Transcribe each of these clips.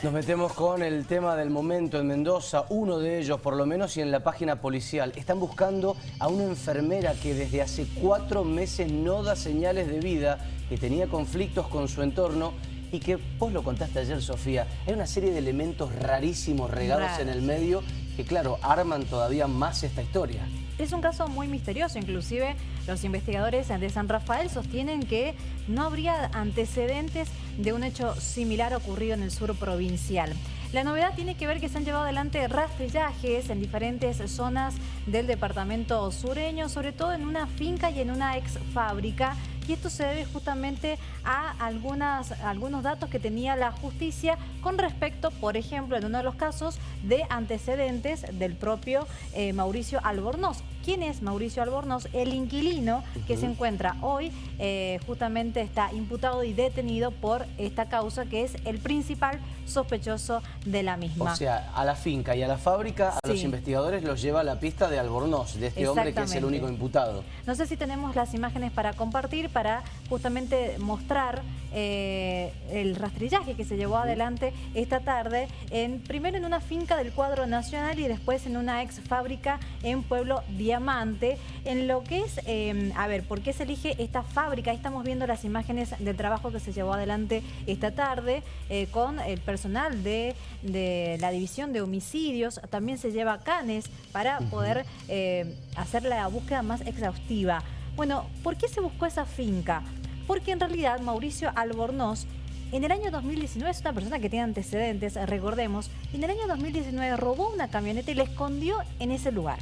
Nos metemos con el tema del momento en Mendoza, uno de ellos por lo menos y en la página policial. Están buscando a una enfermera que desde hace cuatro meses no da señales de vida, que tenía conflictos con su entorno y que vos lo contaste ayer, Sofía. Hay una serie de elementos rarísimos regados en el medio que, claro, arman todavía más esta historia. Es un caso muy misterioso, inclusive los investigadores de San Rafael sostienen que no habría antecedentes de un hecho similar ocurrido en el sur provincial. La novedad tiene que ver que se han llevado adelante rastrillajes en diferentes zonas del departamento sureño, sobre todo en una finca y en una ex fábrica y esto se debe justamente a algunas, algunos datos que tenía la justicia con respecto, por ejemplo, en uno de los casos de antecedentes del propio eh, Mauricio Albornoz. ¿Quién es Mauricio Albornoz? El inquilino que se encuentra hoy eh, justamente está imputado y detenido por esta causa que es el principal sospechoso de la misma. O sea, a la finca y a la fábrica, a los investigadores los lleva a la pista de Albornoz, de este hombre que es el único imputado. No sé si tenemos las imágenes para compartir, para justamente mostrar eh, el rastrillaje que se llevó adelante esta tarde, en, primero en una finca del cuadro nacional y después en una ex fábrica en Pueblo Diamante, en lo que es, em, a ver, ¿por qué se elige esta fábrica? Ahí estamos viendo las imágenes del trabajo que se llevó adelante esta tarde eh, con el personal de, la división de homicidios, también se lleva canes para poder eh, hacer la búsqueda más exhaustiva. Bueno, ¿por qué se buscó esa finca? Porque en realidad Mauricio Albornoz en el año 2019 es una persona que tiene antecedentes, recordemos, en el año 2019 robó una camioneta y la escondió en ese lugar.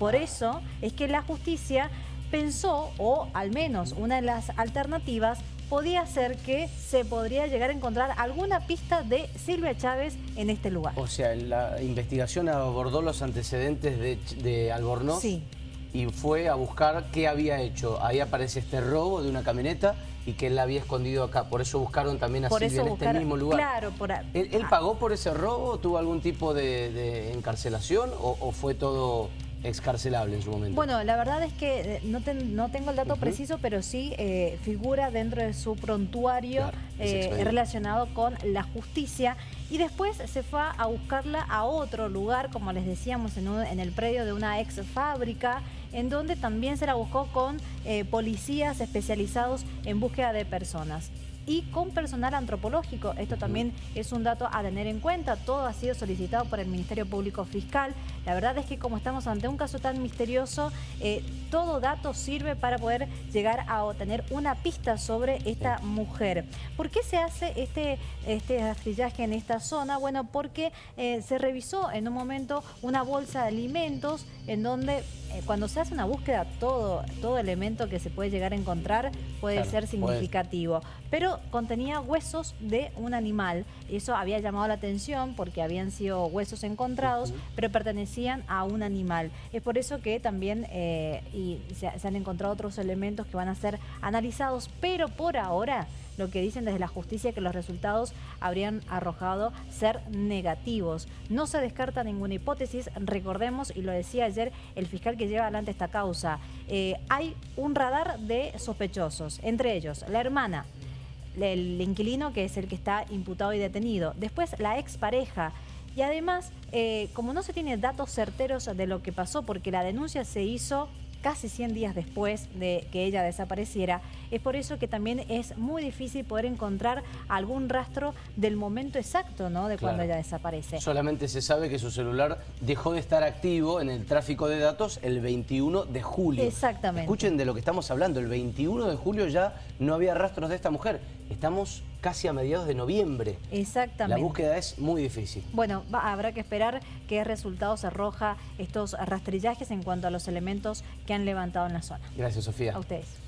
Por eso es que la justicia pensó, o al menos una de las alternativas, podía ser que se podría llegar a encontrar alguna pista de Silvia Chávez en este lugar. O sea, la investigación abordó los antecedentes de, de Albornoz. Sí y fue a buscar qué había hecho. Ahí aparece este robo de una camioneta y que él la había escondido acá. Por eso buscaron también a Silvia en este mismo lugar. Claro, por ¿Él, ¿Él, pagó por ese robo? ¿Tuvo algún tipo de, encarcelación o, fue todo excarcelable en su momento? Bueno, la verdad es que eh, no, no tengo el dato preciso, pero sí eh, figura dentro de su prontuario eh, relacionado con la justicia. Y después se fue a buscarla a otro lugar, como les decíamos, en, en el predio de una ex fábrica, en donde también se la buscó con eh, policías especializados en búsqueda de personas y con personal antropológico. Esto también es un dato a tener en cuenta. Todo ha sido solicitado por el Ministerio Público Fiscal. La verdad es que como estamos ante un caso tan misterioso, eh, todo dato sirve para poder llegar a obtener una pista sobre esta mujer. ¿Por qué se hace este, este rastrillaje en esta zona? Bueno, porque eh, se revisó en un momento una bolsa de alimentos en donde eh, cuando se hace una búsqueda, todo, todo elemento que se puede llegar a encontrar puede ser significativo. Pero contenía huesos de un animal. Eso había llamado la atención porque habían sido huesos encontrados, pero pertenecían a un animal. Es por eso que también eh, y se, han encontrado otros elementos que van a ser analizados, pero por ahora lo que dicen desde la justicia que los resultados habrían arrojado ser negativos. No se descarta ninguna hipótesis, recordemos, y lo decía ayer el fiscal que lleva adelante esta causa, eh, hay un radar de sospechosos, entre ellos la hermana, el inquilino que es el que está imputado y detenido, después la expareja, y además, eh, como no se tiene datos certeros de lo que pasó, porque la denuncia se hizo casi 100 días después de que ella desapareciera. Es por eso que también es muy difícil poder encontrar algún rastro del momento exacto ¿no? de cuando ella desaparece. Solamente se sabe que su celular dejó de estar activo en el tráfico de datos el 21 de julio. Exactamente. Escuchen de lo que estamos hablando, el 21 de julio ya no había rastros de esta mujer. Estamos casi a mediados de noviembre. Exactamente. La búsqueda es muy difícil. Bueno, habrá que esperar qué resultados arroja estos rastrillajes en cuanto a los elementos que han levantado en la zona. Gracias, Sofía. A ustedes.